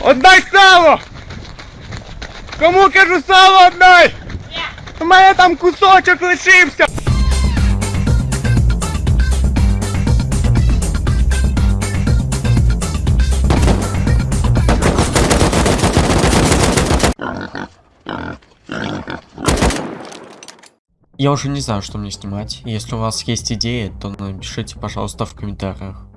Отдай сало! Кому кажу сало отдай! У мене там кусочок лишився! Я уже не знаю, что мне снимать. Если у вас есть идеи, то напишите, пожалуйста, в комментариях.